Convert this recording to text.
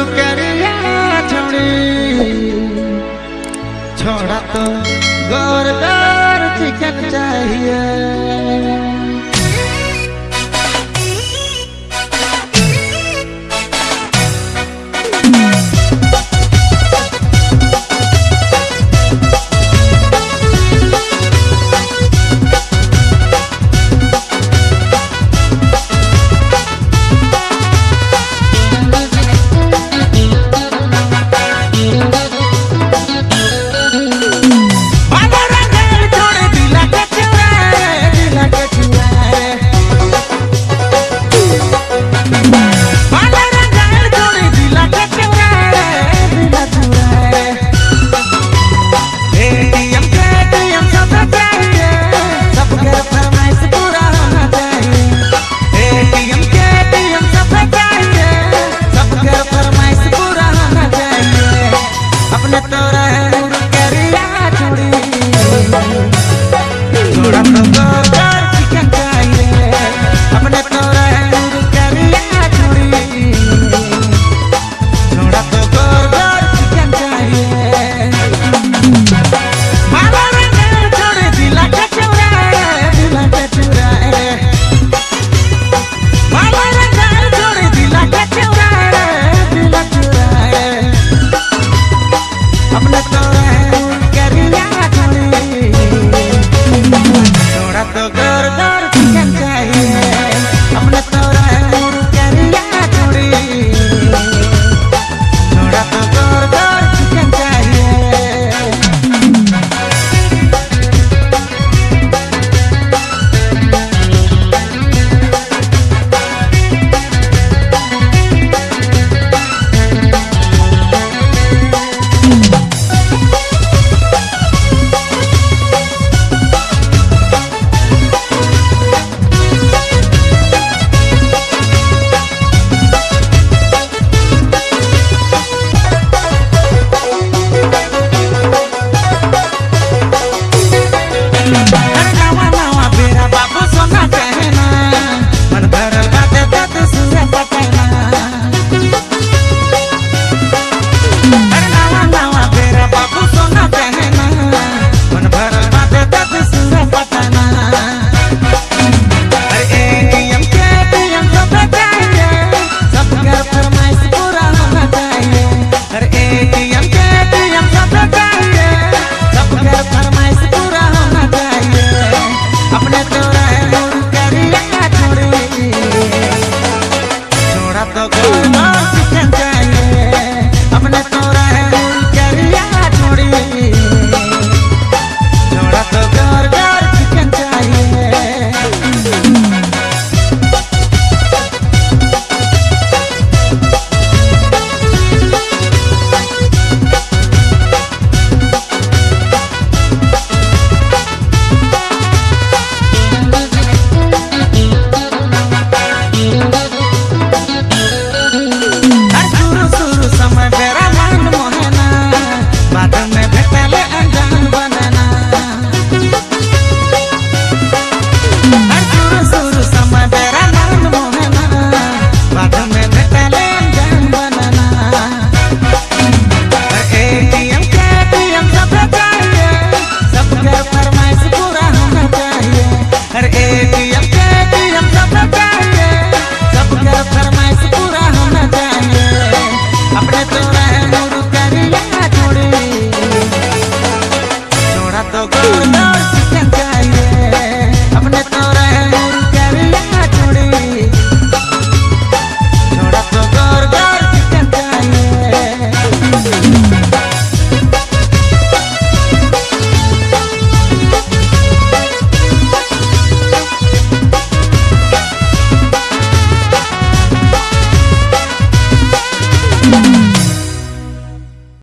দূর করিয়া ছড়ি ছড়া তো গৌর গৌর চিকেন চাহিয়ে Hare Rama अपने तो